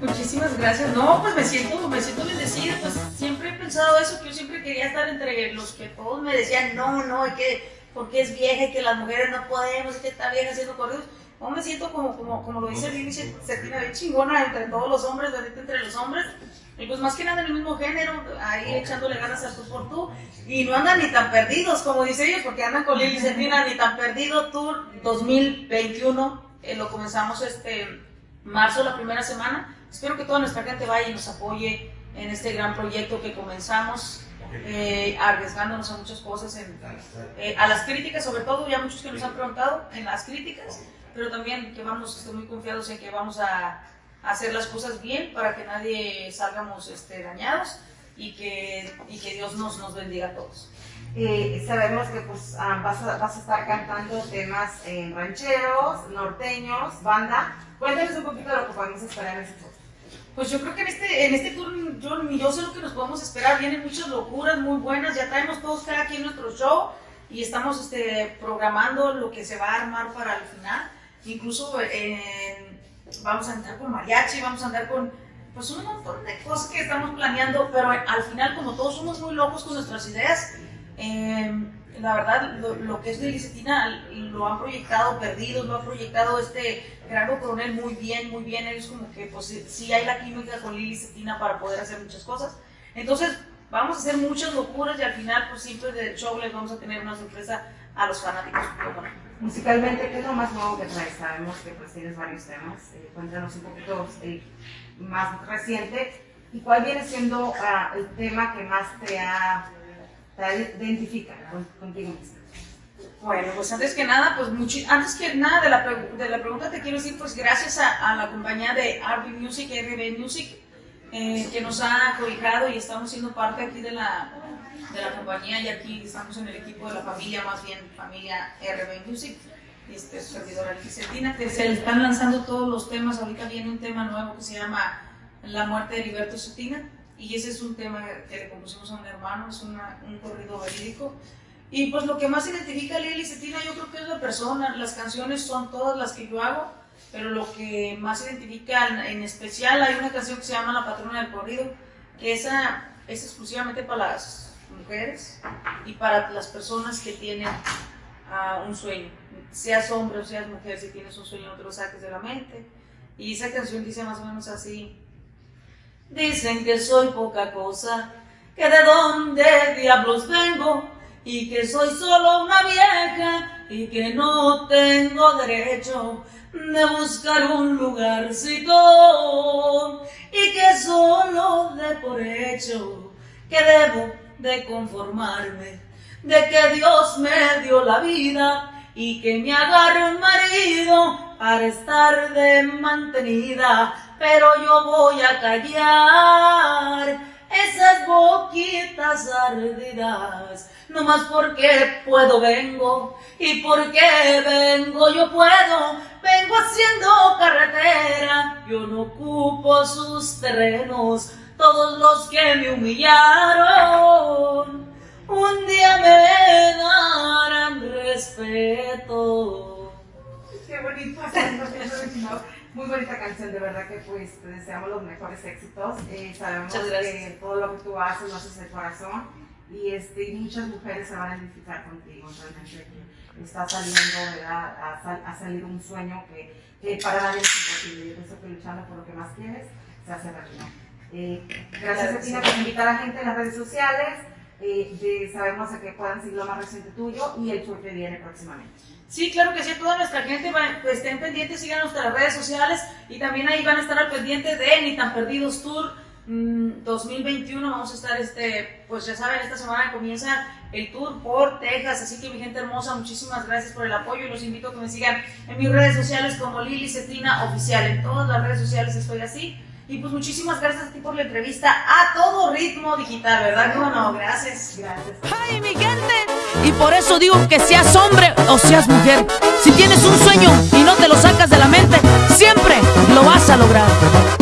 Muchísimas gracias. No, pues me siento, me siento bendecida, pues siempre he pensado eso, que yo siempre quería estar entre los que todos me decían, no, no, que porque es vieja y que las mujeres no podemos, que está vieja haciendo corridos. No me siento como, como, como lo dice Lili Cetina, bien chingona entre todos los hombres, ahorita entre los hombres. Y pues más que nada en el mismo género, ahí echándole ganas a tú por tú. Y no andan ni tan perdidos, como dice ellos, porque andan con Lili Cetina, ni tan perdido. Tour 2021, eh, lo comenzamos este marzo, la primera semana. Espero que toda nuestra gente vaya y nos apoye en este gran proyecto que comenzamos. Eh, arriesgándonos a muchas cosas, en, eh, a las críticas, sobre todo, ya muchos que nos han preguntado en las críticas, pero también que vamos, estoy muy confiados en que vamos a, hacer las cosas bien para que nadie salgamos este, dañados y que, y que Dios nos, nos bendiga a todos. Eh, sabemos que pues, ah, vas, a, vas, a, estar cantando temas rancheros, norteños, banda. Cuéntanos un poquito de lo que podemos esperar en este. Pues yo creo que en este, en este tour yo, yo sé lo que nos podemos esperar. Vienen muchas locuras muy buenas. Ya traemos todos cada quien nuestro show y estamos este, programando lo que se va a armar para el final. Incluso vamos a entrar con mariachi, vamos a andar con pues un montón de cosas que estamos planeando, pero al final como todos somos muy locos con nuestras ideas, eh, la verdad lo, que es de Licetina lo han proyectado Perdidos, lo ha proyectado este Gerardo Coronel muy bien, muy bien, ellos como que pues sí hay la química con Lili Cetina para poder hacer muchas cosas, entonces vamos a hacer muchas locuras y al final pues siempre del show les vamos a tener una sorpresa a los fanáticos. Musicalmente, ¿qué es lo más nuevo que traes? Sabemos que pues tienes varios temas. Eh, cuéntanos un poquito eh, más reciente. ¿Y cuál viene siendo uh, el tema que más te, ha, identifica contigo mismo? Bueno, pues antes que nada, pues mucho, antes que nada de la, de la pregunta te quiero decir, pues gracias a, a la compañía de RB Music, RB Music, eh, que nos ha cobijado y estamos siendo parte aquí de la, de la compañía y aquí estamos en el equipo de la familia, más bien familia RB Music, este, servidora Arquicetina, que se están lanzando todos los temas, ahorita viene un tema nuevo que se llama La muerte de Heriberto Cetina, y ese es un tema que le compusimos a un hermano, es una, un corrido verídico, y pues lo que más identifica a Lili Cetina yo creo que es la persona, las canciones son todas las que yo hago, pero lo que más identifica en especial hay una canción que se llama La patrona del corrido, que esa es exclusivamente para las mujeres y para las personas que tienen uh, un sueño. Seas hombre o seas mujer, si tienes un sueño no te lo saques de la mente. Y esa canción dice más o menos así. Dicen que soy poca cosa, que de dónde diablos vengo y que soy solo una vieja y que no tengo derecho de buscar un lugarcito y que solo de por hecho que debo de conformarme, de que Dios me dio la vida y que me agarre un marido para estar de mantenida, pero yo voy a callar esas boquitas ardidas, no más porque puedo vengo y porque vengo yo puedo, vengo haciendo carretera, yo no ocupo sus terrenos, todos los que me humillaron, muy bonita canción, de verdad que pues te deseamos los mejores éxitos. Eh, sabemos que todo lo que tú haces lo haces de corazón y este, muchas mujeres se van a identificar contigo, realmente está saliendo, ¿verdad? A, salir un sueño que, que para nadie es imposible. Yo pienso que luchando por lo que más quieres se hace realidad. Eh, gracias a Tina por invitar a la gente en las redes sociales. Eh, sabemos que puedan seguir lo más reciente tuyo y el tour que viene próximamente. Sí, claro que sí, toda nuestra gente va, pues, estén pendientes, sigan nuestras redes sociales y también ahí van a estar al pendiente de Ni tan Perdidos Tour 2021. Mm, Vamos a estar, este, pues ya saben, esta semana comienza el tour por Texas, así que mi gente hermosa, muchísimas gracias por el apoyo y los invito a que me sigan en mis redes sociales como Lili Cetina Oficial. En todas las redes sociales estoy así. Y pues muchísimas gracias a ti por la entrevista a todo ritmo digital, ¿verdad? No, no, gracias. Gracias. ¡Ay, mi gente! Y por eso digo que seas hombre o seas mujer. Si tienes un sueño y no te lo sacas de la mente, siempre lo vas a lograr.